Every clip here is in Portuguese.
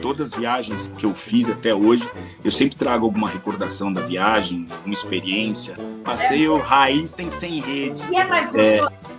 Todas as viagens que eu fiz até hoje, eu sempre trago alguma recordação da viagem, uma experiência. Passeio raiz tem sem rede. E é mais gostoso, é,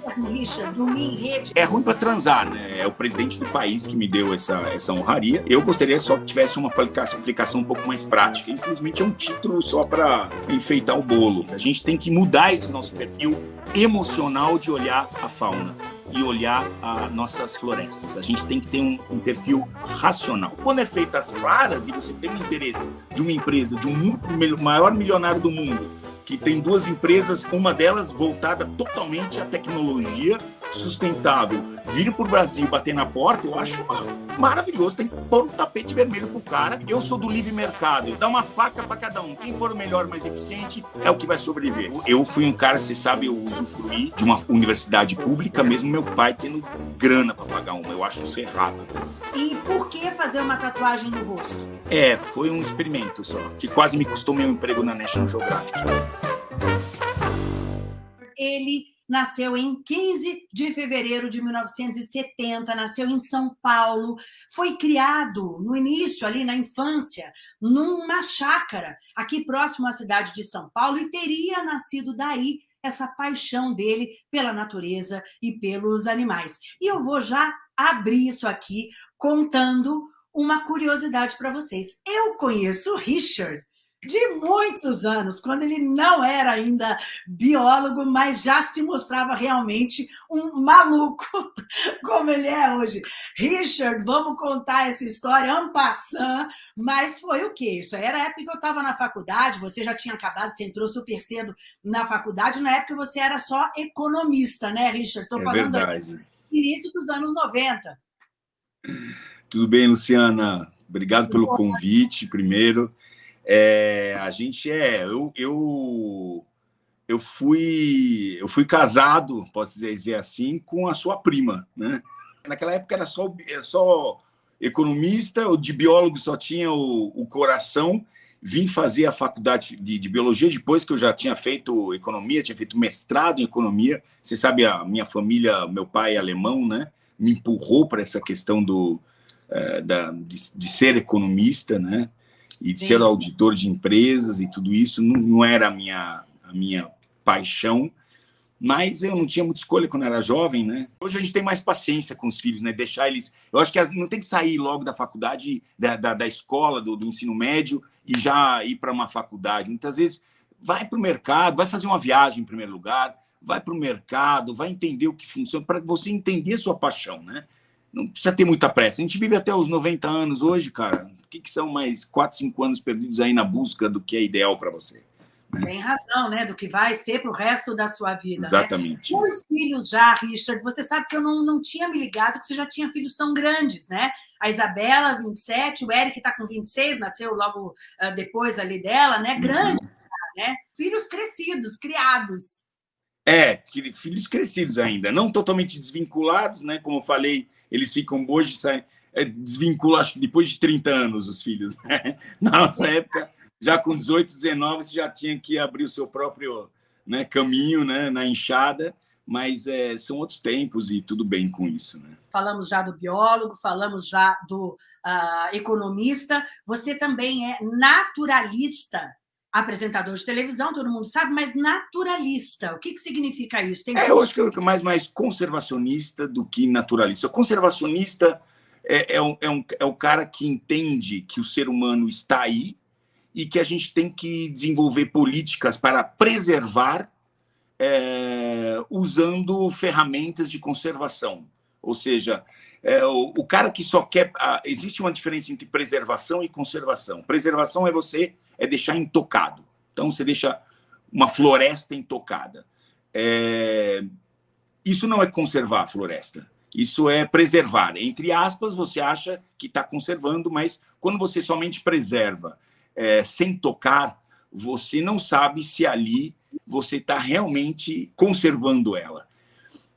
É ruim para transar, né? É o presidente do país que me deu essa, essa honraria. Eu gostaria só que tivesse uma aplicação, um pouco mais prática. Infelizmente é um título só para enfeitar o bolo. A gente tem que mudar esse nosso perfil emocional de olhar a fauna e olhar as nossas florestas. A gente tem que ter um, um perfil racional. Quando é feito às claras e você tem o interesse de uma empresa, de um maior milionário do mundo, que tem duas empresas, uma delas voltada totalmente à tecnologia sustentável, vir para o Brasil bater na porta, eu acho maravilhoso. Tem que pôr um tapete vermelho pro cara. Eu sou do livre mercado, dá uma faca para cada um. Quem for o melhor, mais eficiente, é o que vai sobreviver. Eu fui um cara, você sabe, eu usufruí de uma universidade pública, mesmo meu pai tendo grana para pagar uma. Eu acho isso errado. E por que fazer uma tatuagem no rosto? É, foi um experimento só, que quase me custou meu emprego na National Geographic. Ele nasceu em 15 de fevereiro de 1970, nasceu em São Paulo, foi criado no início, ali na infância, numa chácara, aqui próximo à cidade de São Paulo, e teria nascido daí essa paixão dele pela natureza e pelos animais. E eu vou já abrir isso aqui contando uma curiosidade para vocês. Eu conheço o Richard de muitos anos, quando ele não era ainda biólogo, mas já se mostrava realmente um maluco, como ele é hoje. Richard, vamos contar essa história passant, mas foi o quê? Isso era a época que eu estava na faculdade, você já tinha acabado, você entrou super cedo na faculdade, na época você era só economista, né, Richard? Estou é falando verdade. início dos anos 90. Tudo bem, Luciana? Obrigado pelo convite, primeiro. É, a gente é... Eu, eu, eu, fui, eu fui casado, posso dizer assim, com a sua prima. Né? Naquela época era só, só economista, de biólogo só tinha o, o coração. Vim fazer a faculdade de, de, biologia depois que eu já tinha feito economia, tinha feito mestrado em economia. Você sabe, a minha família, meu pai é alemão, né? Me empurrou para essa questão do, é, da, de, de, ser economista, né? E Sim. ser auditor de empresas e tudo isso não, não era a minha, a minha paixão, mas eu não tinha muita escolha quando era jovem, né? Hoje a gente tem mais paciência com os filhos, né? Deixar eles... Eu acho que não tem que sair logo da faculdade, da, da, da escola, do, do, ensino médio e já ir para uma faculdade. Muitas vezes vai para o mercado, vai fazer uma viagem em primeiro lugar, vai para o mercado, vai entender o que funciona, para você entender a sua paixão, né? Não precisa ter muita pressa. A gente vive até os 90 anos hoje, cara que, que são mais 4, 5 anos perdidos aí na busca do que é ideal para você? Né? Tem razão, né? Do que vai ser para o resto da sua vida. Né? Exatamente. Né? Os filhos já, Richard, você sabe que eu não, não tinha me ligado que você já tinha filhos tão grandes, né? A Isabela, 27, o Eric está com 26, nasceu logo uh, depois ali dela, né? Grande, uhum. né? Filhos crescidos, criados. É, filhos crescidos ainda, não totalmente desvinculados, né? Como eu falei, eles ficam hoje, saem é, desvincula, acho que depois de 30 anos, os filhos. Né? Na nossa época, já com 18, 19, você já tinha que abrir o seu próprio né, caminho né, na enxada, mas é, são outros tempos e tudo bem com isso. Né? Falamos já do biólogo, falamos já do uh, economista, você também é naturalista, apresentador de televisão, todo mundo sabe, mas naturalista. O que, que significa isso? Tem é, eu acho que é mais, mais conservacionista do que naturalista. Conservacionista é, é, um, é, um, é o cara que entende que o ser humano está aí e que a gente tem que desenvolver políticas para preservar é, usando ferramentas de conservação. Ou seja, é, o, o, cara que só quer... A, existe uma diferença entre preservação e conservação. Preservação é você é deixar intocado. Então, você deixa uma floresta intocada. É, isso não é conservar a floresta. Isso é preservar. Entre aspas, você acha que está conservando, mas quando você somente preserva é, sem tocar, você não sabe se ali você está realmente conservando ela.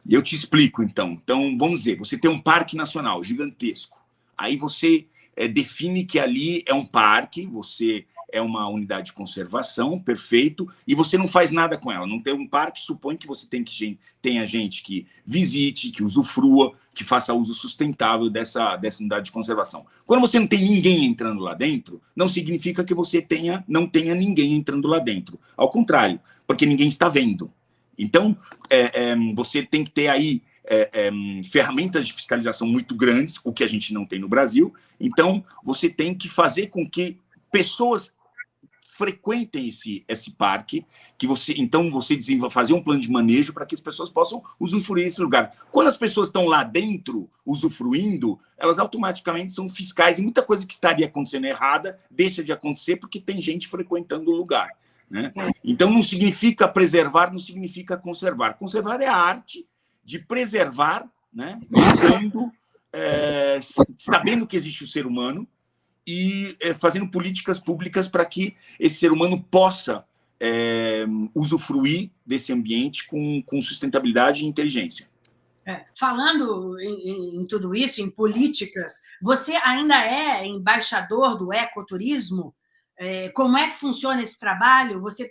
Eu te explico, então. Então, vamos dizer, você tem um parque nacional gigantesco. Aí você é, define que ali é um parque, você é uma unidade de conservação, perfeito, e você não faz nada com ela. Não tem um parque, supõe que você tem que tenha gente que visite, que usufrua, que faça uso sustentável dessa, dessa unidade de conservação. Quando você não tem ninguém entrando lá dentro, não significa que você tenha, não tenha ninguém entrando lá dentro. Ao contrário, porque ninguém está vendo. Então, é, é, você tem que ter aí é, é, ferramentas de fiscalização muito grandes, o que a gente não tem no Brasil. Então, você tem que fazer com que pessoas frequentem esse, esse parque, que você então você fazer um plano de manejo para que as pessoas possam usufruir esse lugar. Quando as pessoas estão lá dentro usufruindo, elas automaticamente são fiscais e muita coisa que estaria acontecendo errada deixa de acontecer porque tem gente frequentando o lugar. Né? Então não significa preservar, não significa conservar. Conservar é a arte de preservar, né? usando, é, sabendo que existe o ser humano, e é, fazendo políticas públicas para que esse ser humano possa é, usufruir desse ambiente com, com sustentabilidade e inteligência. É, falando em, em, tudo isso, em políticas, você ainda é embaixador do ecoturismo? É, como é que funciona esse trabalho? Você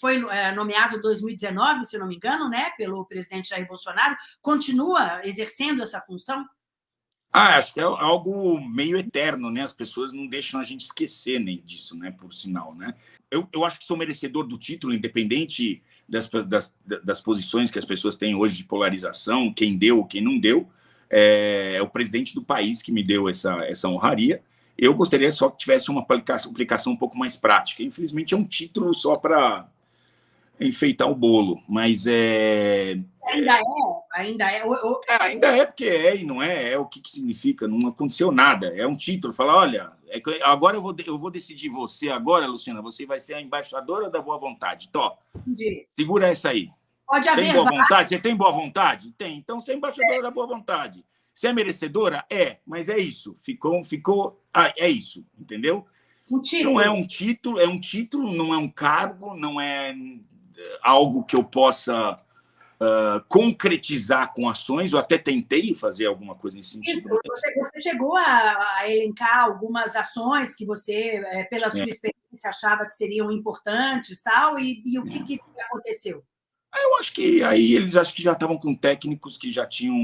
foi é, nomeado em 2019, se não me engano, né, pelo presidente Jair Bolsonaro. Continua exercendo essa função? Ah, acho que é algo meio eterno, né? As pessoas não deixam a gente esquecer nem disso, né? Por sinal, né? Eu, eu acho que sou merecedor do título, independente das, das, das posições que as pessoas têm hoje de polarização, quem deu, quem não deu. É, é o presidente do país que me deu essa, essa honraria. Eu gostaria só que tivesse uma aplicação, aplicação um pouco mais prática. Infelizmente, é um título só para enfeitar o bolo, mas é... Ainda é? Ainda é? É? Ainda é porque é e não é, é o que, que significa, não aconteceu nada, é um título, fala, olha, é agora eu vou, eu vou decidir você agora, Luciana, você vai ser a embaixadora da boa vontade, Tó, Entendi. segura essa aí. Pode haver tem boa vontade? Você tem boa vontade? Tem, então você é embaixadora é. da boa vontade. Você é merecedora? É, mas é isso, ficou, ficou, ah, é isso, entendeu? Um título. Não é um título, é um título, não é um cargo, não é algo que eu possa uh, concretizar com ações. Eu até tentei fazer alguma coisa nesse sentido. Isso, você, você, chegou a, a, elencar algumas ações que você, é, pela sua é. experiência, achava que seriam importantes tal, e, e o que, é. que aconteceu? Eu acho que aí eles acho que já estavam com técnicos que já tinham,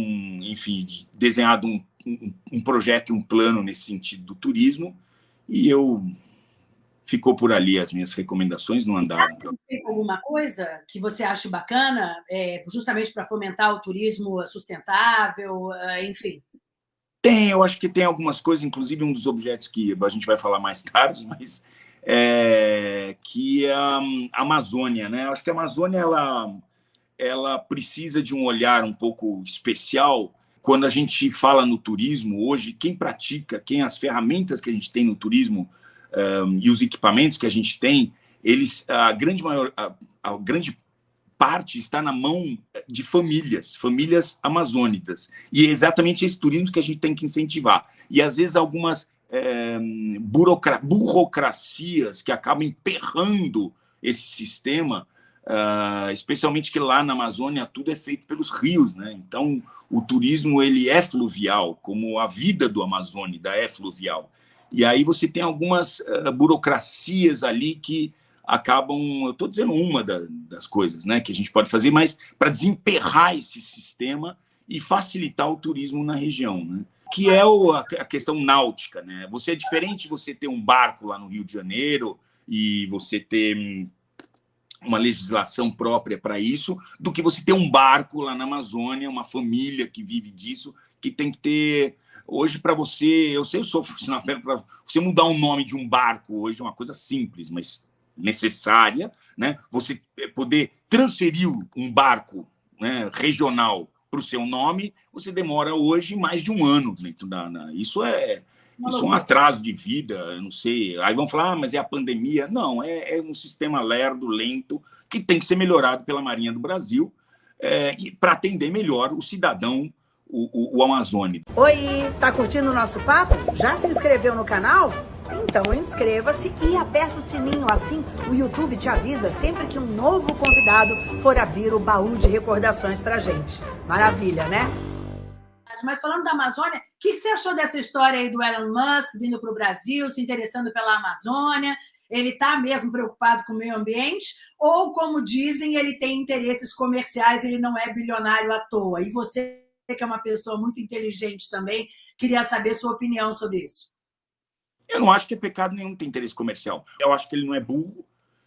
enfim, desenhado um, um, um projeto, um plano nesse sentido do turismo, e eu ficou por ali as minhas recomendações, não andaram. Tem alguma coisa que você acha bacana, é, justamente para fomentar o turismo sustentável, é, enfim? Tem, eu acho que tem algumas coisas, inclusive um dos objetos que a gente vai falar mais tarde, mas é, que é a Amazônia, né? Acho que a Amazônia ela, ela precisa de um olhar um pouco especial quando a gente fala no turismo hoje, quem pratica, quem as ferramentas que a gente tem no turismo um, e os equipamentos que a gente tem, eles, a grande maior, a, a grande parte está na mão de famílias, famílias amazônicas. E é exatamente esse turismo que a gente tem que incentivar. E, às vezes, algumas é, burocra burocracias que acabam emperrando esse sistema, uh, especialmente que lá na Amazônia tudo é feito pelos rios. Né? Então, o turismo ele é fluvial, como a vida do Amazônida é fluvial. E aí você tem algumas uh, burocracias ali que acabam, eu estou dizendo uma da, das coisas né, que a gente pode fazer, mas para desemperrar esse sistema e facilitar o turismo na região, né? Que é o, a, questão náutica. Né? Você é diferente você ter um barco lá no Rio de Janeiro e você ter hum, uma legislação própria para isso, do que você ter um barco lá na Amazônia, uma família que vive disso, que tem que ter Hoje, para você, eu sei, eu sou funcionário, para você mudar o nome de um barco hoje é uma coisa simples, mas necessária, né? Você eh, poder transferir um barco né, regional para o seu nome, você demora hoje mais de um ano dentro da. Na, isso é isso é um atraso de vida, eu não sei. Aí vão falar, ah, mas é a pandemia. Não, é, é, um sistema lerdo, lento, que tem que ser melhorado pela Marinha do Brasil é, para atender melhor o cidadão o, o, o Amazônia. Oi, tá curtindo o nosso papo? Já se inscreveu no canal? Então inscreva-se e aperta o sininho, assim o YouTube te avisa sempre que um novo convidado for abrir o baú de recordações pra gente. Maravilha, né? Mas falando da Amazônia, o que você achou dessa história aí do Elon Musk vindo para o Brasil, se interessando pela Amazônia? Ele está mesmo preocupado com o meio ambiente? Ou, como dizem, ele tem interesses comerciais, ele não é bilionário à toa? E você, que é uma pessoa muito inteligente também, queria saber sua opinião sobre isso. Eu não acho que é pecado nenhum ter interesse comercial. Eu acho que ele não é burro.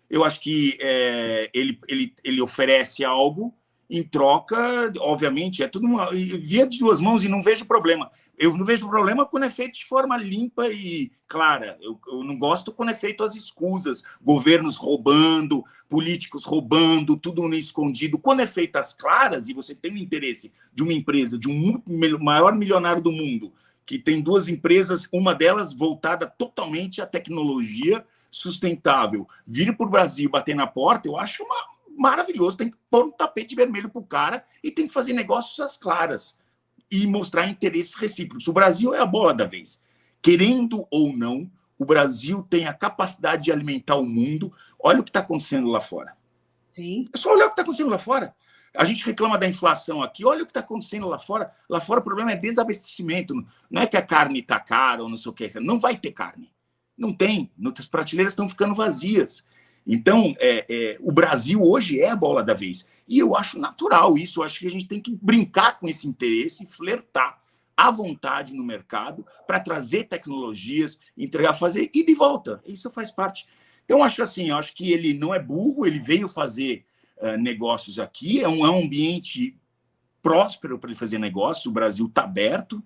Eu acho que é, ele, ele, ele oferece algo em troca, obviamente, é tudo uma, via de duas mãos e não vejo problema. Eu não vejo problema quando é feito de forma limpa e clara. Eu, eu não gosto quando é feito as escusas, governos roubando, políticos roubando, tudo escondido. Quando é feito as claras e você tem o interesse de uma empresa, de um maior milionário do mundo, que tem duas empresas, uma delas voltada totalmente à tecnologia sustentável, vir para o Brasil bater na porta, eu acho uma, maravilhoso. Tem que pôr um tapete vermelho para o cara e tem que fazer negócios às claras e mostrar interesses recíprocos. O Brasil é a bola da vez. Querendo ou não, o Brasil tem a capacidade de alimentar o mundo. Olha o que está acontecendo lá fora. Sim. É só olhar o que está acontecendo lá fora. A gente reclama da inflação aqui, olha o que está acontecendo lá fora. Lá fora o problema é desabastecimento. Não é que a carne está cara ou não sei o que. Não vai ter carne. Não tem. As prateleiras estão ficando vazias. Então, é, é, o Brasil hoje é a bola da vez. E eu acho natural isso. Eu acho que a gente tem que brincar com esse interesse, flertar à vontade no mercado para trazer tecnologias, entregar, fazer e de volta. Isso faz parte. Então, acho assim, eu acho que ele não é burro, ele veio fazer uh, negócios aqui, é um, é um ambiente próspero para ele fazer negócios, o Brasil está aberto,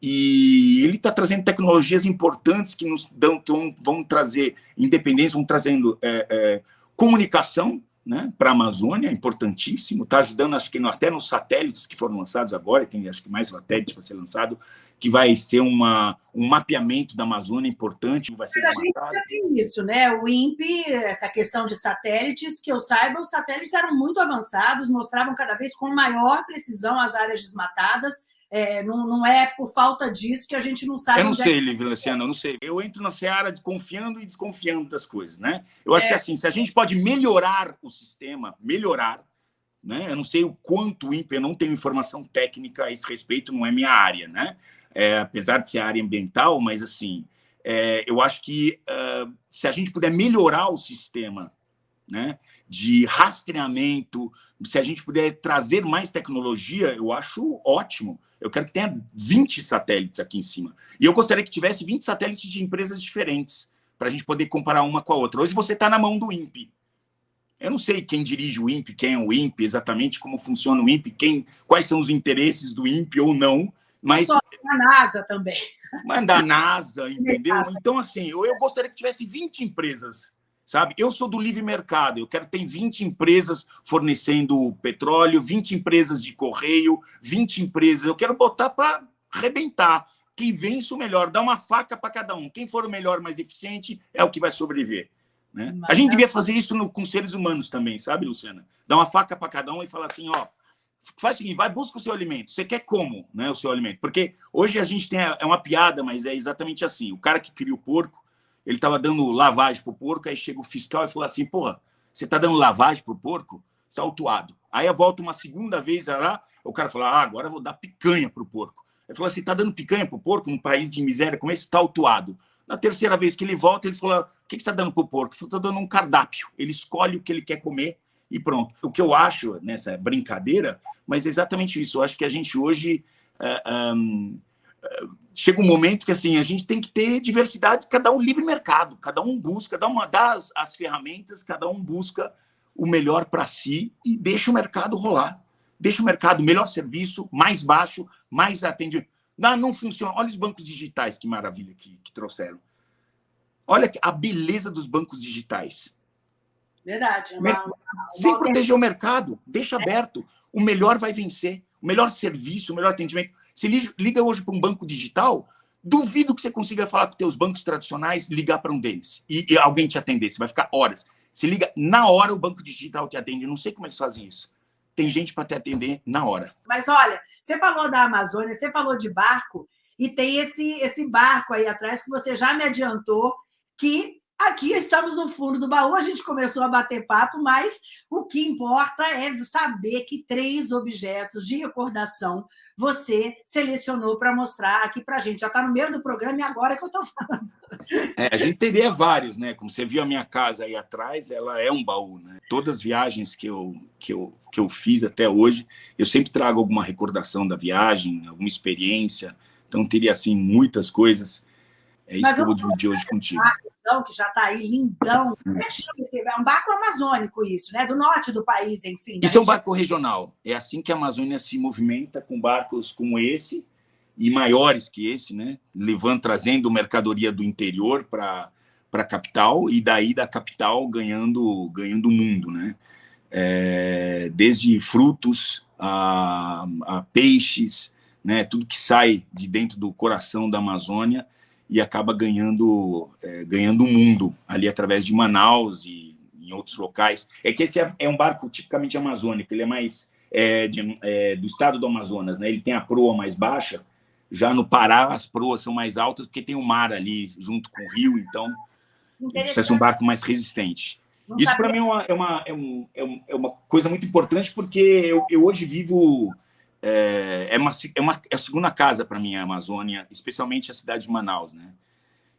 e ele está trazendo tecnologias importantes que nos dão, vão trazer independência, vão trazendo é, é, comunicação né, para a Amazônia, importantíssimo, está ajudando, acho que até nos satélites que foram lançados agora, tem acho que mais satélites para ser lançado, que vai ser uma, um mapeamento da Amazônia importante. Vai ser Mas a gente já tem isso, né? O INPE, essa questão de satélites, que eu saiba, os satélites eram muito avançados, mostravam cada vez com maior precisão as áreas desmatadas, é, não, não, é por falta disso que a gente não sabe. Eu não é sei, é... Lívia Luciana, eu não sei. Eu entro na seara de confiando e desconfiando das coisas, né? Eu acho é... que assim, se a gente pode melhorar o sistema, melhorar, né? Eu não sei o quanto o INPE, eu não tenho informação técnica a esse respeito, não é minha área, né? É, apesar de ser área ambiental, mas assim, é, eu acho que uh, se a gente puder melhorar o sistema né, de rastreamento, se a gente puder trazer mais tecnologia, eu acho ótimo. Eu quero que tenha 20 satélites aqui em cima. E eu gostaria que tivesse 20 satélites de empresas diferentes, para a gente poder comparar uma com a outra. Hoje você está na mão do INPE. Eu não sei quem dirige o INPE, quem é o INPE, exatamente como funciona o INPE, quem, quais são os interesses do INPE ou não, mas... Só da NASA também. Mas da NASA, entendeu? Então, assim, eu, eu gostaria que tivesse 20 empresas sabe? Eu sou do livre mercado, eu quero ter 20 empresas fornecendo petróleo, 20 empresas de correio, 20 empresas, eu quero botar para arrebentar. Quem vence o melhor, dá uma faca para cada um. Quem for o melhor, mais eficiente, é o que vai sobreviver. Né? A gente devia fazer isso no, com seres humanos também, sabe, Luciana? Dar uma faca para cada um e falar assim, ó, faz o seguinte, vai, busca o seu alimento. Você quer como, né, o seu alimento? Porque hoje a gente tem, é uma piada, mas é exatamente assim. O cara que cria o porco, ele estava dando lavagem para o porco, aí chega o fiscal e fala assim, porra, você está dando lavagem para o porco? Está autuado. Aí volta uma segunda vez lá, o cara fala, ah, agora eu vou dar picanha para o porco. Ele falou assim, está dando picanha para o porco num país de miséria como esse? Está autuado. Na terceira vez que ele volta, ele falou, o que, você está dando para o porco? Ele falou, está dando um cardápio. Ele escolhe o que ele quer comer e pronto. O que eu acho nessa brincadeira, mas é exatamente isso. Eu acho que a gente hoje... Uh, um, chega um momento que assim a gente tem que ter diversidade, cada um livre mercado, cada um busca, cada uma das as ferramentas, cada um busca o melhor para si e deixa o mercado rolar. Deixa o mercado melhor serviço, mais baixo, mais atendimento. Não, não funciona. Olha os bancos digitais, que maravilha que, que trouxeram. Olha a beleza dos bancos digitais. Verdade. É uma, uma, Sem proteger o mercado, deixa aberto. O melhor vai vencer. O melhor serviço, o melhor atendimento. Se liga hoje para um banco digital, duvido que você consiga falar com teus bancos tradicionais, ligar para um deles e, e, alguém te atender. Você vai ficar horas. Se liga na hora, o banco digital te atende. não sei como eles fazem isso. Tem gente para te atender na hora. Mas olha, você falou da Amazônia, você falou de barco, e tem esse, esse barco aí atrás que você já me adiantou, que Aqui estamos no fundo do baú, a gente começou a bater papo, mas o que importa é saber que três objetos de recordação você selecionou para mostrar aqui para a gente. Já está no meio do programa e agora que eu estou falando. É, a gente teria vários, né? Como você viu a minha casa aí atrás, ela é um baú, né? Todas as viagens que eu, que eu, que eu fiz até hoje, eu sempre trago alguma recordação da viagem, alguma experiência. Então, teria, assim, muitas coisas é isso que eu vou dividir hoje contigo. Barco, que já está aí, lindão. Como é que chama esse? É um barco amazônico, isso, né? Do norte do país, enfim. Isso é um barco regional. É assim que a Amazônia se movimenta com barcos como esse e maiores que esse, né? Levando, trazendo mercadoria do interior para para a capital e daí da capital ganhando ganhando o mundo, né? É, desde frutos a, a peixes, né? Tudo que sai de dentro do coração da Amazônia e acaba ganhando é, ganhando o mundo ali através de Manaus e em outros locais. É que esse é, é um barco tipicamente amazônico, ele é mais é, de, é, do estado do Amazonas, né? Ele tem a proa mais baixa. Já no Pará as proas são mais altas porque tem o mar ali junto com o rio, então precisa ser um barco mais resistente. Não Isso para mim é uma, é, uma, é, um, é, uma coisa muito importante porque eu, eu hoje vivo é, é, uma, é, uma, é a segunda casa para mim a Amazônia, especialmente a cidade de Manaus, né?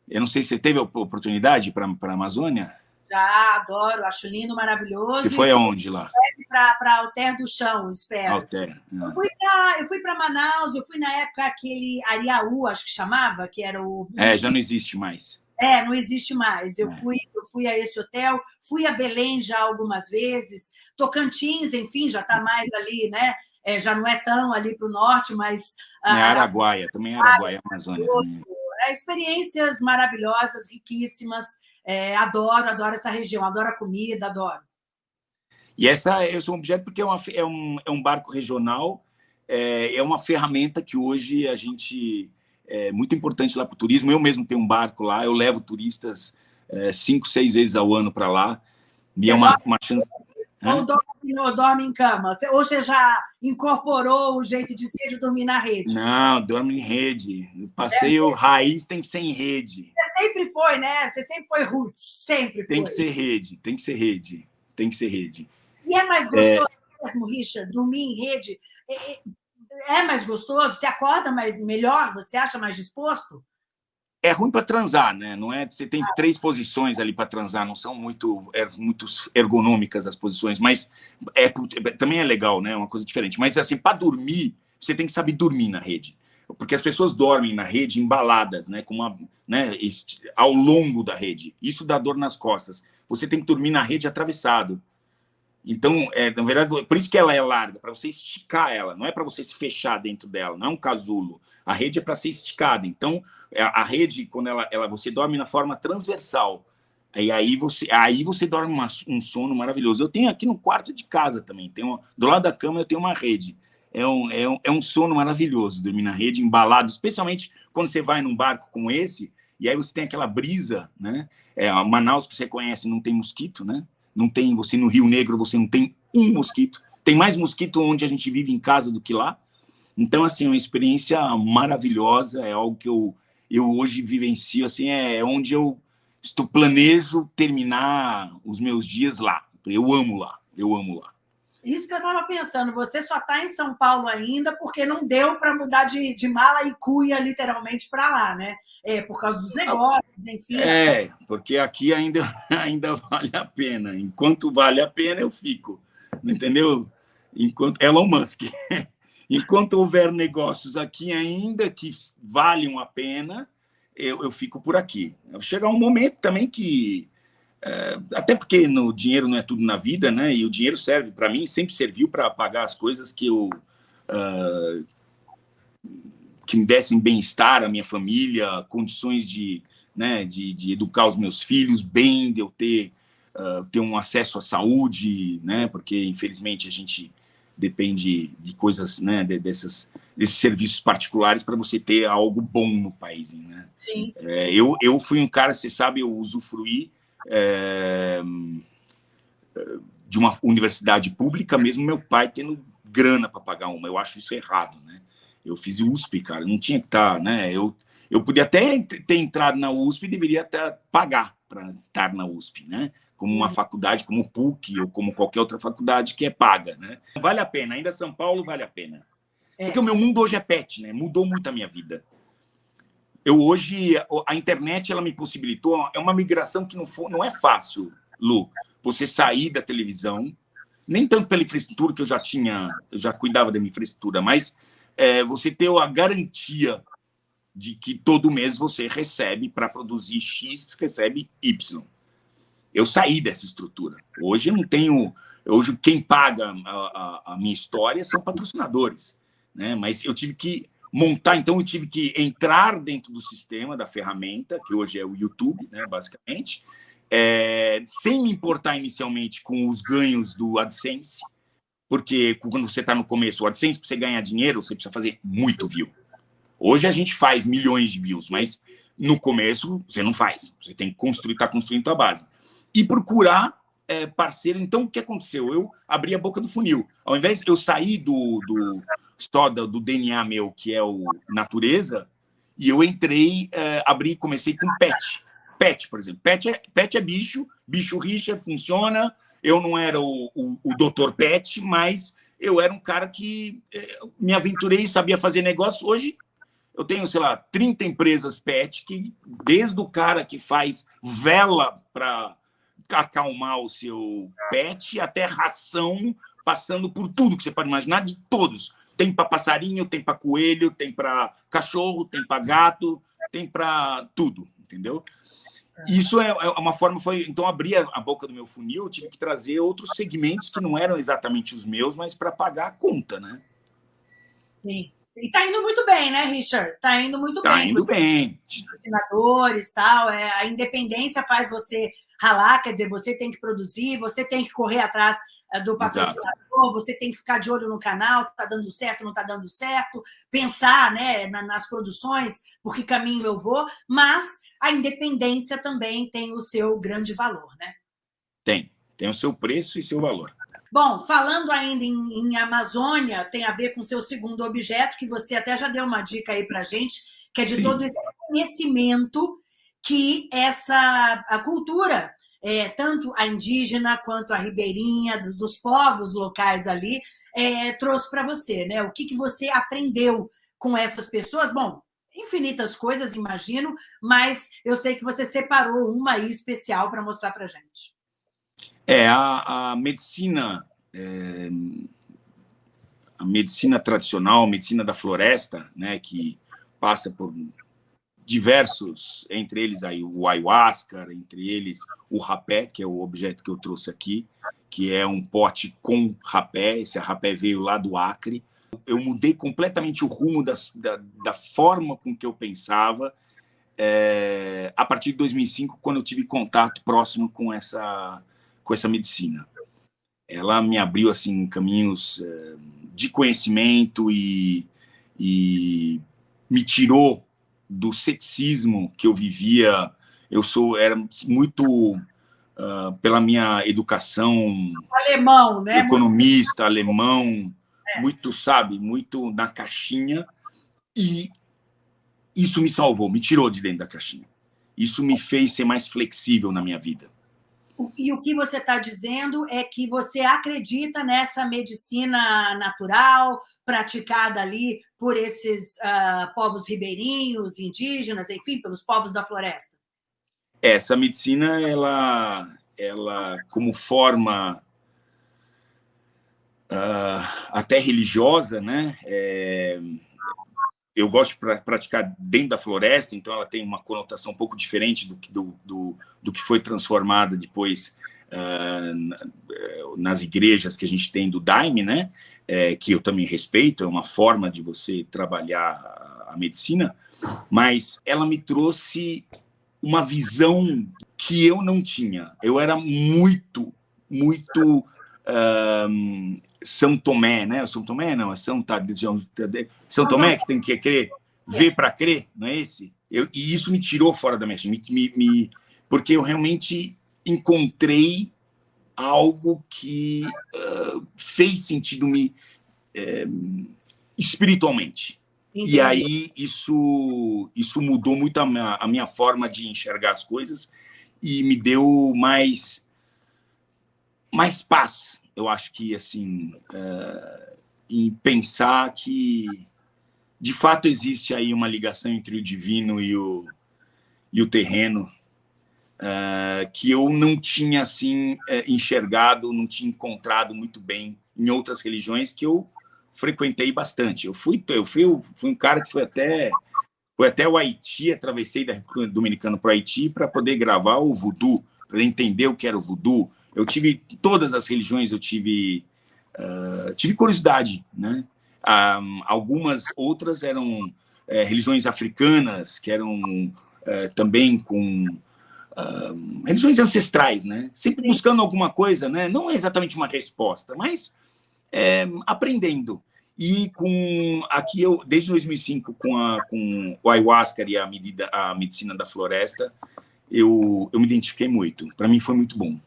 Eu não sei se você teve a oportunidade para a Amazônia. Já, adoro, acho lindo, maravilhoso. Você foi aonde lá? Para Alter do Chão, espero. Alter. É. Eu fui para Manaus, eu fui na época aquele Ariaú, acho que chamava, que era o. É, já não existe mais. É, não existe mais. Eu, é. fui, eu fui a esse hotel, fui a Belém já algumas vezes, Tocantins, enfim, já está mais ali, né? É, já não é tão ali para o norte, mas... É Araguaia, também é Araguaia, Amazônia. Também. É, experiências maravilhosas, riquíssimas, é, adoro, adoro essa região, adoro a comida, adoro. E essa é um objeto porque é, uma, é, um, é um barco regional, é, é uma ferramenta que hoje a gente é muito importante lá para o turismo. Eu mesmo tenho um barco lá, eu levo turistas é, cinco, seis vezes ao ano para lá. E é uma, uma chance. Ou dorme, ou dorme em cama? Ou você já incorporou o jeito de ser de dormir na rede? Não, dorme em rede. O passeio é. raiz tem que ser em rede. Você sempre foi, né? Você sempre foi roots, sempre Tem que ser rede, tem que ser rede, tem que ser rede. E é mais gostoso é... mesmo, Richard, dormir em rede? É, é, é mais gostoso? Você acorda mais melhor? Você acha mais disposto? É ruim para transar, né? Não é? Você tem três posições ali para transar, não são muito, é, muito ergonômicas as posições, mas é, também é legal, né? É uma coisa diferente. Mas assim, para dormir, você tem que saber dormir na rede, porque as pessoas dormem na rede embaladas, né? Com uma, né? Ao longo da rede, isso dá dor nas costas. Você tem que dormir na rede atravessado. Então, é, na verdade, por isso que ela é larga, para você esticar ela, não é para você se fechar dentro dela, não é um casulo. A rede é para ser esticada. Então, é, a rede, quando ela, ela você dorme na forma transversal, e aí você, aí você dorme uma, um sono maravilhoso. Eu tenho aqui no quarto de casa também, tenho, do lado da cama eu tenho uma rede. É um, é, um, é um sono maravilhoso dormir na rede, embalado, especialmente quando você vai num barco como esse, e aí você tem aquela brisa, né? É, Manaus, que você conhece, não tem mosquito, né? Não tem, você no Rio Negro, você não tem um mosquito. Tem mais mosquito onde a gente vive em casa do que lá. Então, assim, é uma experiência maravilhosa, é algo que eu, eu hoje vivencio, assim, é onde eu estou planejo terminar os meus dias lá. Eu amo lá, eu amo lá. Isso que eu estava pensando, você só está em São Paulo ainda porque não deu para mudar de, de mala e cuia literalmente para lá, né? É, por causa dos negócios, enfim. É, porque aqui ainda, ainda vale a pena. Enquanto vale a pena, eu fico. Entendeu? Enquanto Elon Musk. Enquanto houver negócios aqui ainda que valham a pena, eu, eu fico por aqui. Chegar um momento também que é, até porque no dinheiro não é tudo na vida, né? E o dinheiro serve para mim, sempre serviu para pagar as coisas que eu uh, que me dessem bem-estar à minha família, condições de, né, de, de, educar os meus filhos bem, de eu ter uh, ter um acesso à saúde, né? Porque infelizmente a gente depende de coisas, né? De, dessas desses serviços particulares para você ter algo bom no país, né? Sim. É, eu eu fui um cara, você sabe, eu usufruí é, de uma universidade pública, mesmo meu pai tendo grana para pagar uma. Eu acho isso errado, né? Eu fiz USP, cara, não tinha que estar, tá, né? Eu, Eu podia até ter entrado na USP e deveria até pagar para estar na USP, né? Como uma uhum. faculdade, como o PUC ou como qualquer outra faculdade que é paga, né? Vale a pena, ainda São Paulo vale a pena. É. Porque o meu mundo hoje é pet, né? Mudou muito a minha vida. Eu hoje, a internet, ela me possibilitou, é uma migração que não, não é fácil, Lu, você sair da televisão, nem tanto pela infraestrutura que eu já tinha, eu já cuidava da minha infraestrutura, mas é, você ter a garantia de que todo mês você recebe para produzir X, recebe Y. Eu saí dessa estrutura. Hoje eu não tenho. Hoje quem paga a, a, a minha história são patrocinadores, né? Mas eu tive que montar, então eu tive que entrar dentro do sistema da ferramenta, que hoje é o YouTube, né, basicamente, é, sem me importar inicialmente com os ganhos do AdSense, porque quando você está no começo, o AdSense, para você ganhar dinheiro, você precisa fazer muito view. Hoje a gente faz milhões de views, mas no começo você não faz. Você tem que construir, está construindo a base. E procurar é, parceiro. Então, o que aconteceu? Eu abri a boca do funil. Ao invés de eu sair do, do só do, DNA meu, que é o natureza, e eu entrei, é, abri, comecei com pet. Pet, por exemplo. Pet é, pet é bicho, bicho rixa, funciona. Eu não era o, o, o doutor pet, mas eu era um cara que é, me aventurei, sabia fazer negócio. Hoje eu tenho, sei lá, 30 empresas pet que, desde o cara que faz vela para acalmar o seu pet até ração, passando por tudo que você pode imaginar, de todos. Tem para passarinho, tem para coelho, tem para cachorro, tem para gato, tem para tudo, entendeu? Isso é, é uma forma, foi então abrir a boca do meu funil, tive que trazer outros segmentos que não eram exatamente os meus, mas para pagar a conta, né? Sim. E tá indo muito bem, né, Richard? Tá indo muito tá bem. Tá indo bem. Assinadores, tal. É, a independência faz você ralar, quer dizer, você tem que produzir, você tem que correr atrás é, do patrocinador, você tem que ficar de olho no canal, tá dando certo, não tá dando certo, pensar, né, nas produções, por que caminho eu vou, mas a independência também tem o seu grande valor, né? Tem, tem o seu preço e seu valor. Bom, falando ainda em, em, Amazônia, tem a ver com seu segundo objeto, que você até já deu uma dica aí para gente, que é de Sim. todo conhecimento que essa a cultura, é, tanto a indígena quanto a ribeirinha, dos povos locais ali, é, trouxe para você, né? O que, que você aprendeu com essas pessoas? Bom, infinitas coisas, imagino, mas eu sei que você separou uma aí especial para mostrar para gente. É, a, a medicina, é, a medicina tradicional, a medicina da floresta, né, que passa por diversos, entre eles aí o ayahuasca, entre eles o rapé, que é o objeto que eu trouxe aqui, que é um pote com rapé, esse rapé veio lá do Acre. Eu mudei completamente o rumo da, da, da forma com que eu pensava é, a partir de 2005, quando eu tive contato próximo com essa com essa medicina. Ela me abriu assim caminhos eh, de conhecimento e, e me tirou do ceticismo que eu vivia. Eu sou era muito uh, pela minha educação alemão, né? Economista, muito... alemão, é. muito sabe, muito na caixinha e isso me salvou, me tirou de dentro da caixinha. Isso me fez ser mais flexível na minha vida. E o que você está dizendo é que você acredita nessa medicina natural praticada ali por esses uh, povos ribeirinhos, indígenas, enfim, pelos povos da floresta. Essa medicina, ela, ela como forma uh, até religiosa, né? É, eu gosto de praticar dentro da floresta, então ela tem uma conotação um pouco diferente do que, do, do, do que foi transformada depois uh, nas igrejas que a gente tem do Daime, né? É, que eu também respeito, é uma forma de você trabalhar a, a medicina, mas ela me trouxe uma visão que eu não tinha. Eu era muito, muito uh, são Tomé, né? São Tomé não, é São Tadeu, São Tomé que tem que crer, ver para crer, não é esse? Eu, e isso me tirou fora da minha me, me, me, porque eu realmente encontrei algo que uh, fez sentido me uh, espiritualmente. Entendi. E aí isso, isso mudou muito a minha, a minha forma de enxergar as coisas e me deu mais, mais paz, eu acho que, assim, uh, em pensar que, de fato, existe aí uma ligação entre o divino e o, e o terreno, uh, que eu não tinha, assim, uh, enxergado, não tinha encontrado muito bem em outras religiões que eu frequentei bastante. Eu fui, eu fui, eu fui um cara que foi até foi até o Haiti, atravessei da República Dominicana para o Haiti para poder gravar o voodoo, para entender o que era o voodoo. Eu tive todas as religiões, eu tive uh, tive curiosidade, né? Um, algumas outras eram é, religiões africanas que eram é, também com uh, religiões ancestrais, né? Sempre buscando alguma coisa, né? Não exatamente uma resposta, mas é, aprendendo. E com aqui eu desde 2005 com a com o ayahuasca e a medida a medicina da floresta, eu eu me identifiquei muito. Para mim foi muito bom.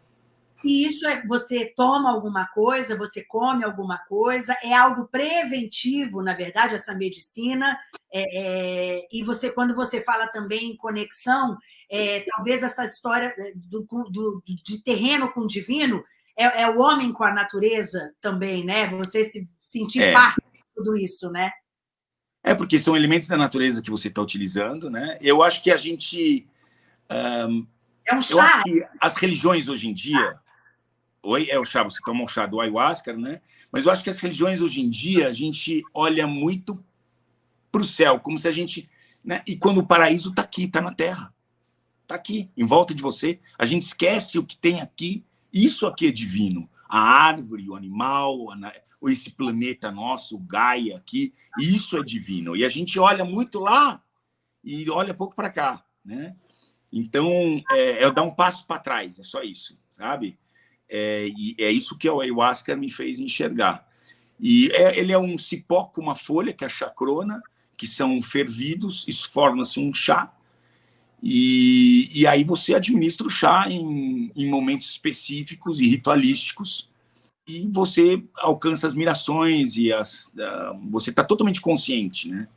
E isso é você toma alguma coisa, você come alguma coisa, é algo preventivo, na verdade, essa medicina. É, é, e você, quando você fala também em conexão, é, talvez essa história do, do, de terreno com o divino é, é, o homem com a natureza também, né? Você se sentir é. parte de tudo isso, né? É, porque são elementos da natureza que você está utilizando, né? Eu acho que a gente... Um, é um chá. as religiões hoje em dia... Oi, é o chá, você toma o chá do ayahuasca, né? Mas eu acho que as religiões hoje em dia, a gente olha muito para o céu, como se a gente... Né? E quando o paraíso está aqui, está na Terra. Está aqui, em volta de você. A gente esquece o que tem aqui isso aqui é divino. A árvore, o animal, esse planeta nosso, o Gaia aqui, isso é divino. E a gente olha muito lá e olha pouco para cá, né? Então, é, é dar um passo para trás, é só isso, sabe? É, e é isso que o ayahuasca me fez enxergar. E é, ele é um cipó com uma folha, que é a chacrona, que são fervidos, isso forma-se um chá, e, e aí você administra o chá em, em momentos específicos e ritualísticos, e você alcança as mirações e as, você está totalmente consciente, né?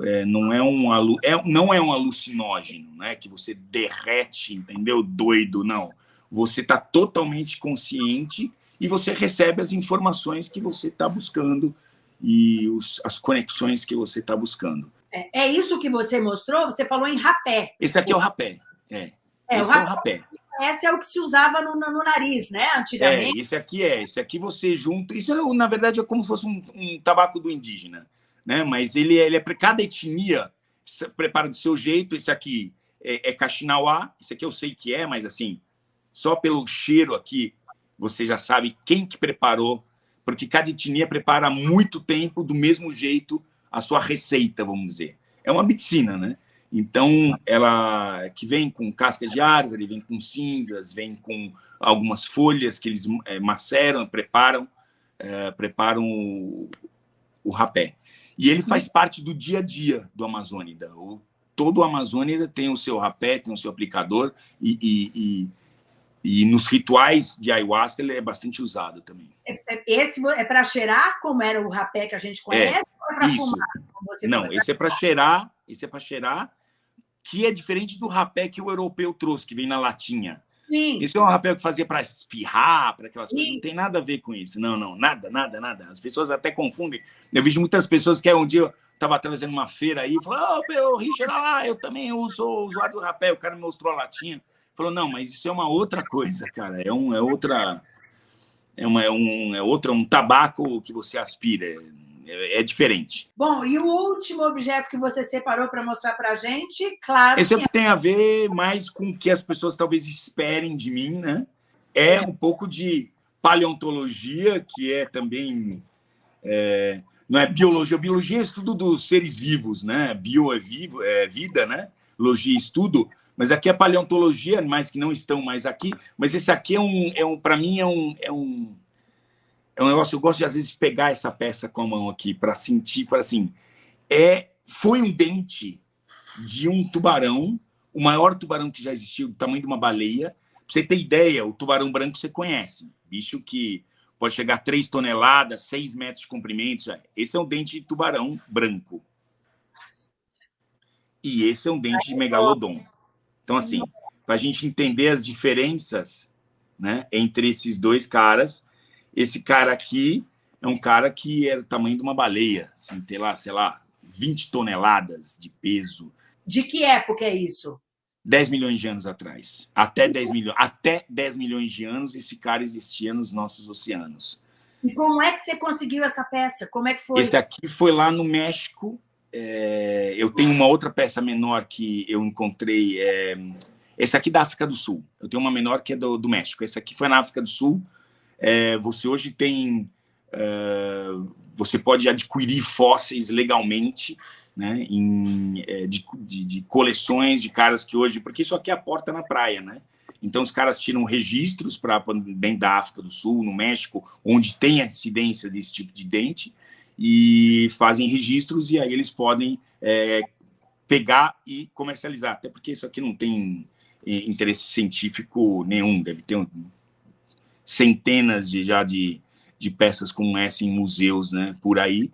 É, não é um é, não é um alucinógeno, né? Que você derrete, entendeu? Doido, não. Você está totalmente consciente e você recebe as informações que você está buscando e os, as conexões que você está buscando. É, é, isso que você mostrou? Você falou em rapé. Esse aqui é o rapé. É, é, o, rapé, é o rapé. Esse é o que se usava no, no, nariz, né? Antigamente. É, esse aqui é. Esse aqui você junta. Isso, na verdade, é como se fosse um, um tabaco do indígena. Né? Mas ele, ele é para cada etnia, prepara do seu jeito. Esse aqui é, é. Esse aqui eu sei que é, mas assim, só pelo cheiro aqui, você já sabe quem que preparou, porque cada etnia prepara há muito tempo, do mesmo jeito, a sua receita, vamos dizer. É uma medicina, né? Então, ela que vem com casca de árvore, vem com cinzas, vem com algumas folhas que eles é, maceram, preparam, é, preparam o, o, rapé. E ele faz parte do dia a dia do Amazônida. O, todo o Amazônida tem o seu rapé, tem o seu aplicador, e, e, e e nos rituais de ayahuasca ele é bastante usado também. É, é, esse é para cheirar, como era o rapé que a gente conhece, é, ou é para fumar? Não, esse é para cheirar, esse é para cheirar, que é diferente do rapé que o europeu trouxe, que vem na latinha. Sim. Esse é um rapé que fazia para espirrar, para aquelas Sim. coisas. Não tem nada a ver com isso. Não, não, nada, nada, nada. As pessoas até confundem. Eu vejo muitas pessoas que um dia eu estava trazendo uma feira aí, falou, ô, oh, Richard, lá, eu também uso usuário do rapé. O cara me mostrou a latinha. Falou, não, mas isso é uma outra coisa, cara. É, um, é outra. É, uma, é, um, é outro, um tabaco que você aspira. É, é, diferente. Bom, e o último objeto que você separou para mostrar para a gente, claro. Esse que... tem a ver mais com o que as pessoas talvez esperem de mim, né? É um pouco de paleontologia, que é também. É, não é biologia. Biologia é estudo dos seres vivos, né? Bio é, vivo, é vida, né? Logia é estudo mas aqui é paleontologia, animais que não estão mais aqui, mas esse aqui é um, é um para mim, é um, é um, é um negócio, eu gosto de, às vezes, pegar essa peça com a mão aqui, para sentir, para assim, é, foi um dente de um tubarão, o maior tubarão que já existiu, do tamanho de uma baleia, para você ter ideia, o tubarão branco você conhece, bicho que pode chegar a 3 toneladas, 6 metros de comprimento, esse é um dente de tubarão branco, e esse é um dente de megalodon. Então, assim, para a gente entender as diferenças né, entre esses dois caras, esse cara aqui é um cara que era o tamanho de uma baleia, assim, tem lá, sei lá, 20 toneladas de peso. De que época é isso? 10 milhões de anos atrás. Até 10 milhões, até 10 milhões de anos esse cara existia nos nossos oceanos. E como é que você conseguiu essa peça? Como é que foi? Esse aqui foi lá no México. É, eu tenho uma outra peça menor que eu encontrei. É, esse aqui da África do Sul. Eu tenho uma menor que é do, do México. Esse aqui foi na África do Sul. É, você hoje tem... É, você pode adquirir fósseis legalmente né, em, é, de, de, de, coleções de caras que hoje... Porque isso aqui é a porta na praia, né? Então, os caras tiram registros para dentro da África do Sul, no México, onde tem a incidência desse tipo de dente, e fazem registros, e aí eles podem é, pegar e comercializar. Até porque isso aqui não tem é, interesse científico nenhum, deve ter centenas de, já de, de peças como essa em museus né, por aí,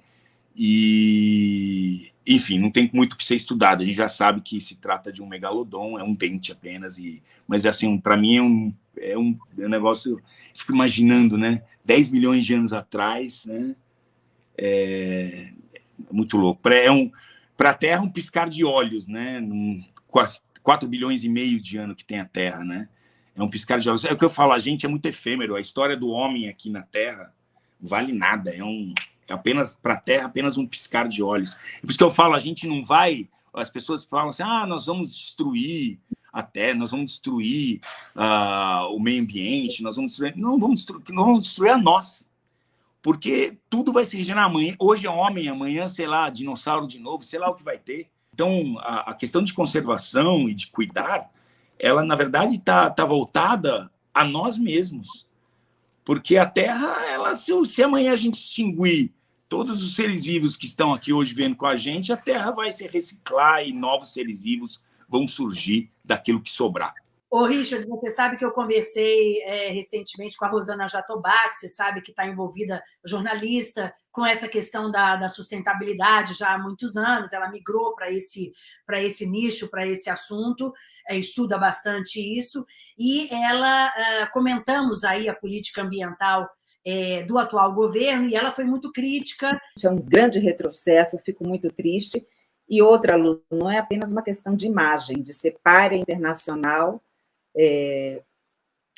e, enfim, não tem muito que ser estudado. A gente já sabe que se trata de um megalodon, é um dente apenas. E, mas, assim, para mim é um, é um, é um negócio... Fico imaginando, né? 10 milhões de anos atrás, né? É, muito louco. É um, para a Terra, um piscar de olhos, né? Num, 4 bilhões e meio de ano que tem a Terra, né? É um piscar de olhos. É o que eu falo, a gente é muito efêmero. A história do homem aqui na Terra vale nada. É um é apenas para a Terra, apenas um piscar de olhos. Por isso que eu falo, a gente não vai... As pessoas falam assim, ah, nós vamos destruir a Terra, nós vamos destruir uh, o meio ambiente, nós vamos destruir... Não, vamos destruir, nós vamos destruir a nós. Porque tudo vai se regenerar amanhã. Hoje é homem, amanhã, sei lá, dinossauro de novo, sei lá o que vai ter. Então, a, a questão de conservação e de cuidar, ela, na verdade, está tá voltada a nós mesmos. Porque a Terra, ela, se, se amanhã a gente extinguir todos os seres vivos que estão aqui hoje vendo com a gente, a Terra vai se reciclar e novos seres vivos vão surgir daquilo que sobrar. Ô, Richard, você sabe que eu conversei é, recentemente com a Rosana Jatobá, que você sabe que está envolvida, jornalista, com essa questão da, da, sustentabilidade já há muitos anos. Ela migrou para esse, esse nicho, para esse assunto, é, estuda bastante isso. E ela, é, comentamos aí a política ambiental é, do atual governo, e ela foi muito crítica. É um grande retrocesso, fico muito triste. E outra, Lu, não é apenas uma questão de imagem, de ser párea internacional, é,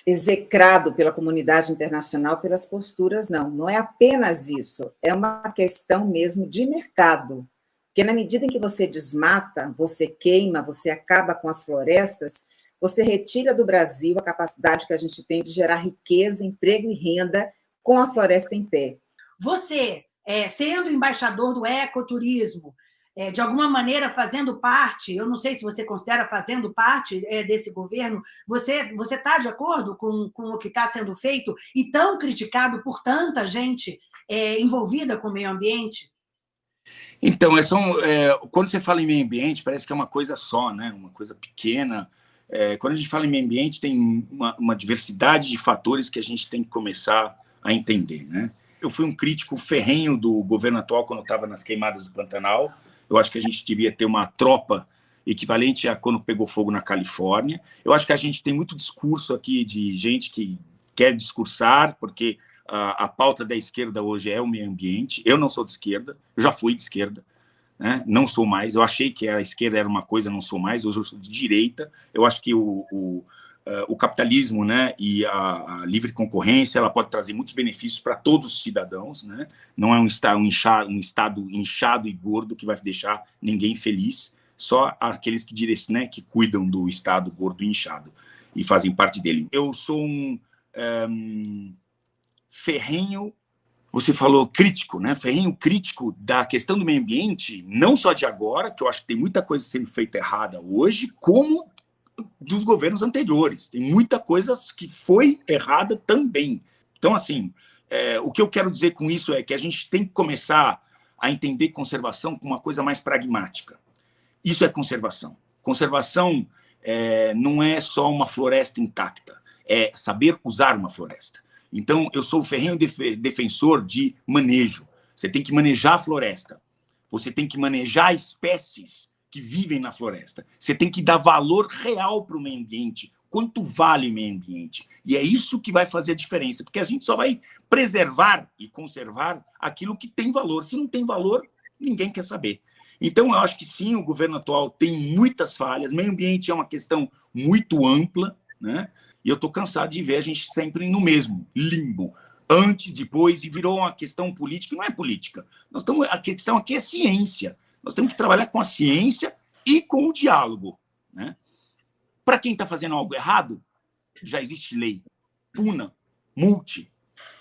execrado pela comunidade internacional pelas posturas, não. Não é apenas isso, é uma questão mesmo de mercado. Porque na medida em que você desmata, você queima, você acaba com as florestas, você retira do Brasil a capacidade que a gente tem de gerar riqueza, emprego e renda com a floresta em pé. Você, é, sendo embaixador do ecoturismo, é, de alguma maneira fazendo parte, eu não sei se você considera fazendo parte é, desse governo, você está de acordo com, com o que está sendo feito e tão criticado por tanta gente é, envolvida com o meio ambiente? Então, é é, quando você fala em meio ambiente, parece que é uma coisa só, né? uma coisa pequena. É, quando a gente fala em meio ambiente, tem uma, uma diversidade de fatores que a gente tem que começar a entender. Né? Eu fui um crítico ferrenho do governo atual quando estava nas queimadas do Pantanal, eu acho que a gente devia ter uma tropa equivalente a quando pegou fogo na Califórnia. Eu acho que a gente tem muito discurso aqui de gente que quer discursar, porque a, a pauta da esquerda hoje é o meio ambiente. Eu não sou de esquerda, eu já fui de esquerda, né? não sou mais. Eu achei que a esquerda era uma coisa, não sou mais. Hoje eu sou de direita. Eu acho que o, o uh, o capitalismo né, e a, a, livre concorrência ela pode trazer muitos benefícios para todos os cidadãos. Né? Não é um um, um estado inchado e gordo que vai deixar ninguém feliz, só aqueles que, né, que cuidam do estado gordo e inchado e fazem parte dele. Eu sou um, um ferrenho você falou crítico, né? Ferrenho crítico da questão do meio ambiente, não só de agora, que eu acho que tem muita coisa sendo feita errada hoje, como dos governos anteriores. Tem muita coisa que foi errada também. Então, assim, é, o que eu quero dizer com isso é que a gente tem que começar a entender conservação como uma coisa mais pragmática. Isso é conservação. Conservação é, não é só uma floresta intacta, é saber usar uma floresta. Então, eu sou o ferrenho defensor de manejo. Você tem que manejar a floresta. Você tem que manejar espécies que vivem na floresta. Você tem que dar valor real para o meio ambiente. Quanto vale o meio ambiente? E é isso que vai fazer a diferença, porque a gente só vai preservar e conservar aquilo que tem valor. Se não tem valor, ninguém quer saber. Então, eu acho que sim, o governo atual tem muitas falhas. Meio ambiente é uma questão muito ampla, né? E eu estou cansado de ver a gente sempre no mesmo limbo, antes, depois, e virou uma questão política. Não é política. Nós estamos, a questão aqui é ciência. Nós temos que trabalhar com a ciência e com o diálogo, né? Para quem está fazendo algo errado, já existe lei. Puna, multe,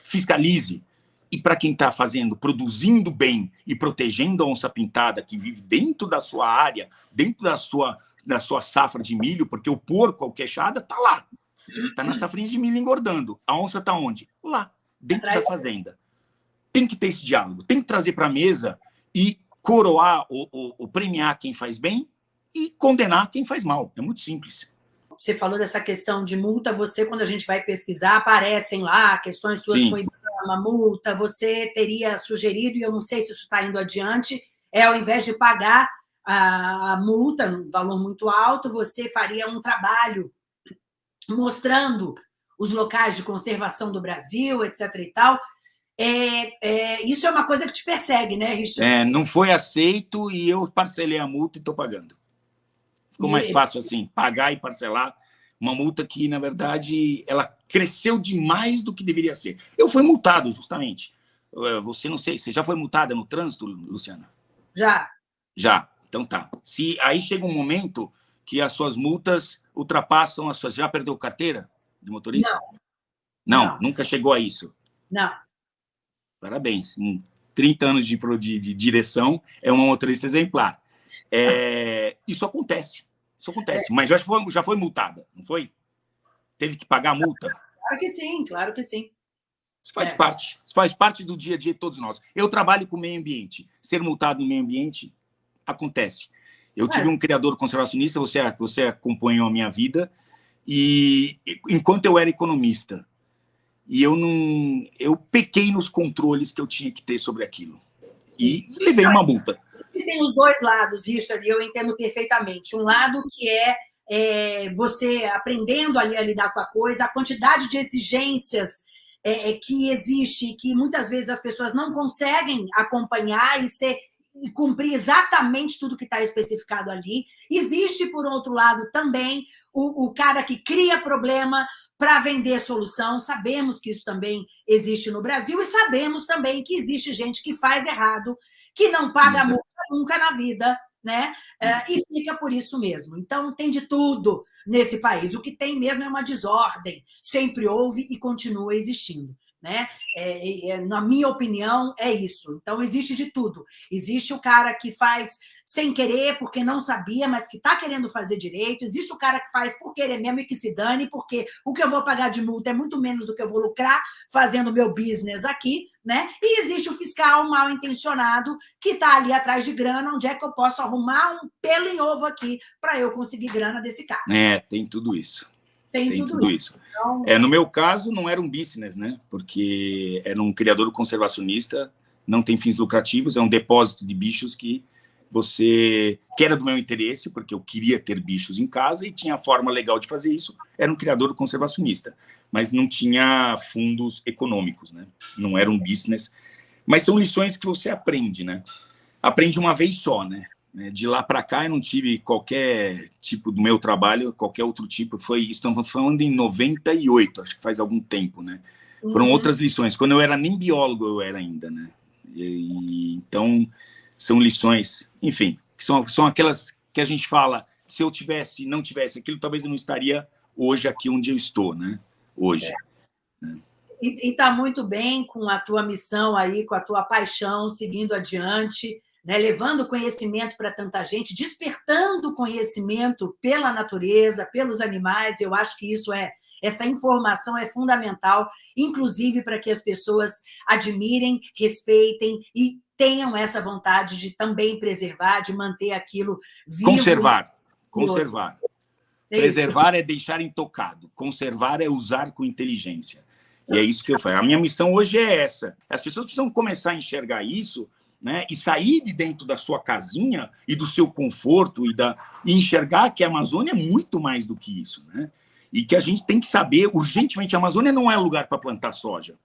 fiscalize. E para quem está fazendo, produzindo bem e protegendo a onça pintada que vive dentro da sua área, dentro da sua, da sua safra de milho, porque o porco, a queixada, está lá. Está na safrinha de milho engordando. A onça está onde? Lá, dentro da fazenda. Tem que ter esse diálogo, tem que trazer para a mesa e coroar ou, ou, ou premiar quem faz bem e condenar quem faz mal. É muito simples você falou dessa questão de multa, você, quando a gente vai pesquisar, aparecem lá questões suas Sim. com uma multa, você teria sugerido, e eu não sei se isso está indo adiante, é ao invés de pagar a multa, um valor muito alto, você faria um trabalho mostrando os locais de conservação do Brasil, etc. e tal. É, é, isso é uma coisa que te persegue, né, Richard? É, não foi aceito e eu parcelei a multa e estou pagando. Ficou mais fácil assim, pagar e parcelar uma multa que, na verdade, ela cresceu demais do que deveria ser. Eu fui multado, justamente. Você não sei, você já foi multada no trânsito, Luciana? Já. Já. Então tá. Se aí chega um momento que as suas multas ultrapassam as suas. Já perdeu carteira de motorista? Não. Não, não. nunca chegou a isso. Não. Parabéns. 30 anos de, de, de direção, é uma motorista exemplar. É, isso acontece. Isso acontece. Mas já foi, já foi multada, não foi? Teve que pagar a multa? Claro que sim, claro que sim. Isso faz é. parte. Isso faz parte do dia a dia de todos nós. Eu trabalho com o meio ambiente. Ser multado no meio ambiente acontece. Eu tive um criador conservacionista, você, você acompanhou a minha vida, e enquanto eu era economista, e eu não eu pequei nos controles que eu tinha que ter sobre aquilo. E levei uma multa. Tem os dois lados, Richard, e eu entendo perfeitamente. Um lado que é, é você aprendendo ali a lidar com a coisa, a quantidade de exigências é, é que existe, que muitas vezes as pessoas não conseguem acompanhar e ser e cumprir exatamente tudo que está especificado ali. Existe, por outro lado, também o, o cara que cria problema para vender solução. Sabemos que isso também existe no Brasil e sabemos também que existe gente que faz errado, que não paga multa nunca na vida, né? É, e fica por isso mesmo. Então, tem de tudo nesse país. O que tem mesmo é uma desordem. Sempre houve e continua existindo. Né? É, é, na minha opinião, é isso. Então, existe de tudo. Existe o cara que faz sem querer, porque não sabia, mas que está querendo fazer direito. Existe o cara que faz por querer mesmo e que se dane, porque o que eu vou pagar de multa é muito menos do que eu vou lucrar fazendo meu business aqui. Né? E existe o fiscal mal intencionado que está ali atrás de grana, onde é que eu posso arrumar um pelo em ovo aqui para eu conseguir grana desse cara. É, tem tudo isso. Tem, tem tudo, tudo, isso. isso. Então... É, no meu caso, não era um business, né? Porque era um criador conservacionista, não tem fins lucrativos, é um depósito de bichos que você que era do meu interesse, porque eu queria ter bichos em casa e tinha forma legal de fazer isso, era um criador conservacionista, mas não tinha fundos econômicos, né? Não era um business. Mas são lições que você aprende, né? Aprende uma vez só, né? Né, de lá para cá, eu não tive qualquer tipo do meu trabalho, qualquer outro tipo. Foi isso, estamos falando em 98, acho que faz algum tempo, né? Uhum. Foram outras lições. Quando eu era nem biólogo, eu era ainda, né? E, então, são lições, enfim, que são, são aquelas que a gente fala, se eu tivesse, não tivesse aquilo, talvez eu não estaria hoje aqui onde eu estou, né? Hoje. É. Né? E está muito bem com a tua missão aí, com a tua paixão, seguindo adiante né, levando conhecimento para tanta gente, despertando conhecimento pela natureza, pelos animais. Eu acho que isso é essa informação é fundamental, inclusive para que as pessoas admirem, respeitem e tenham essa vontade de também preservar, de manter aquilo vivo. Conservar, conservar. É Preservar é deixar intocado, conservar é usar com inteligência. E é isso que eu faço. A minha missão hoje é essa. As pessoas precisam começar a enxergar isso né, e sair de dentro da sua casinha e do seu conforto e, da, e enxergar que a Amazônia é muito mais do que isso. Né? E que a gente tem que saber, urgentemente, a Amazônia não é lugar para plantar soja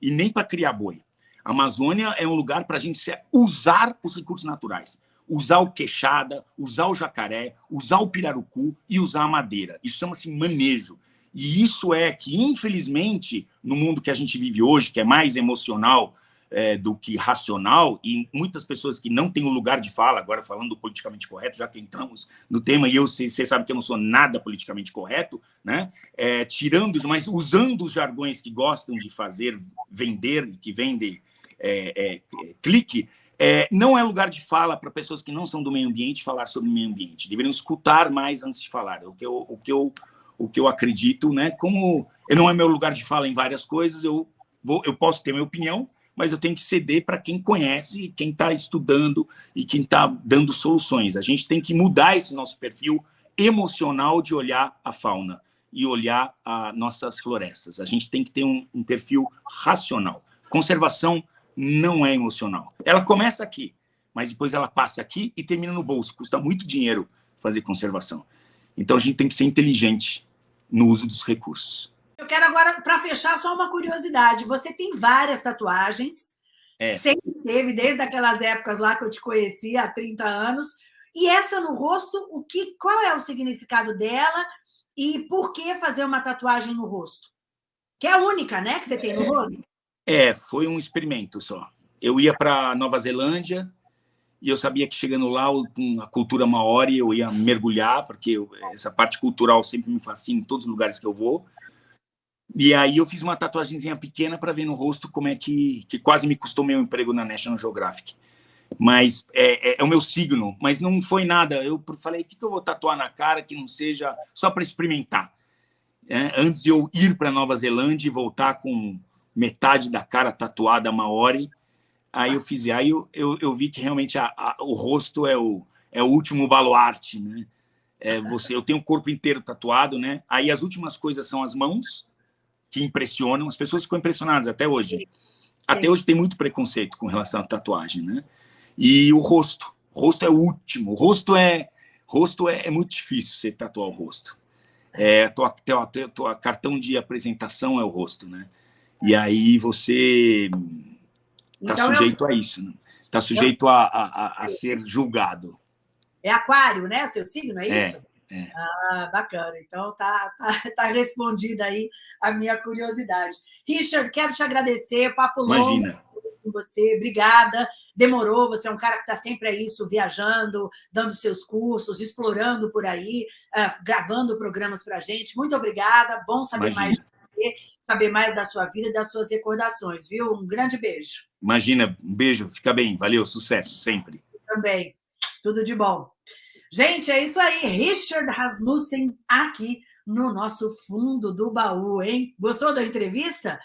e nem para criar boi. A Amazônia é um lugar para a gente usar os recursos naturais. Usar o queixada, usar o jacaré, usar o pirarucu e usar a madeira. Isso chama-se manejo. E isso é que, infelizmente, no mundo que a gente vive hoje, que é mais emocional é, do que racional, e muitas pessoas que não têm o lugar de fala, agora falando politicamente correto, já que entramos no tema, e eu você sabe que eu não sou nada politicamente correto, né? É, tirando, mas usando os jargões que gostam de fazer, vender, que vendem é, é, clique, é, não é lugar de fala para pessoas que não são do meio ambiente falar sobre o meio ambiente. Deveriam escutar mais antes de falar. O que eu, o que eu o que eu acredito, né? Como não é meu lugar de fala em várias coisas, eu vou, eu posso ter minha opinião, mas eu tenho que ceder para quem conhece, quem está estudando e quem está dando soluções. A gente tem que mudar esse nosso perfil emocional de olhar a fauna e olhar as nossas florestas. A gente tem que ter um, um perfil racional. Conservação não é emocional. Ela começa aqui, mas depois ela passa aqui e termina no bolso. Custa muito dinheiro fazer conservação. Então, a gente tem que ser inteligente no uso dos recursos. Eu quero agora, para fechar, só uma curiosidade. Você tem várias tatuagens, é. sempre teve, desde aquelas épocas lá que eu te conheci, há 30 anos. E essa no rosto, o que, qual é o significado dela e por que fazer uma tatuagem no rosto? Que é a única, né, que você tem no é. rosto? É, foi um experimento só. Eu ia para Nova Zelândia, e eu sabia que chegando lá, com a cultura maori, eu ia mergulhar, porque eu, essa parte cultural sempre me fascina em todos os lugares que eu vou. E aí eu fiz uma tatuagemzinha pequena para ver no rosto como é que, que quase me custou meu emprego na National Geographic. Mas é, é, é o meu signo, mas não foi nada. Eu falei, o que, que eu vou tatuar na cara que não seja só para experimentar? É, antes de eu ir para Nova Zelândia e voltar com metade da cara tatuada maori, Aí eu fiz, aí eu, eu, eu vi que realmente a, a, o rosto é o, é o último baluarte, né? É você, eu tenho o corpo inteiro tatuado, né? Aí as últimas coisas são as mãos, que impressionam, as pessoas ficam impressionadas até hoje. Até hoje tem muito preconceito com relação à tatuagem, né? E o rosto, o rosto é o último. O rosto é, rosto é, é muito difícil você tatuar o rosto. É, tua, tua, tua cartão de apresentação é o rosto, né? E aí você Está então, sujeito eu... a isso, está né? Tá sujeito a, a, a, ser julgado. É aquário, né? Seu signo, é, é isso? É. Ah, bacana. Então tá, tá, tá respondida aí a minha curiosidade. Richard, quero te agradecer, papo longo. Com você, obrigada. Demorou, você é um cara que está sempre aí, isso, viajando, dando seus cursos, explorando por aí, uh, gravando programas para a gente. Muito obrigada, bom saber Imagina. mais saber mais da sua vida e das suas recordações, viu? Um grande beijo. Imagina, um beijo, fica bem, valeu, sucesso sempre. Também, tudo de bom. Gente, é isso aí, Richard Rasmussen aqui no nosso fundo do baú, hein? Gostou da entrevista?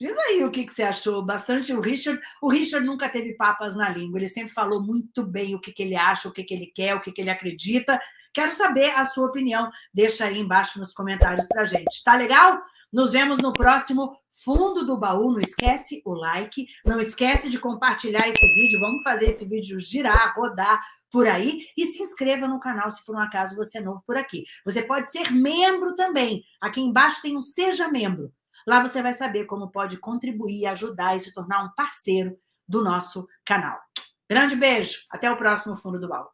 Diz aí o que, que você achou. Bastante o Richard. O Richard nunca teve papas na língua. Ele sempre falou muito bem o que, que ele acha, o que, que ele quer, o que, que ele acredita. Quero saber a sua opinião. Deixa aí embaixo nos comentários para gente. Tá legal? Nos vemos no próximo Fundo do Baú. Não esquece o like, não esquece de compartilhar esse vídeo. Vamos fazer esse vídeo girar, rodar por aí. E se inscreva no canal se por um acaso você é novo por aqui. Você pode ser membro também. Aqui embaixo tem um Seja Membro. Lá você vai saber como pode contribuir, ajudar e se tornar um parceiro do nosso canal. Grande beijo, até o próximo Fundo do Baú.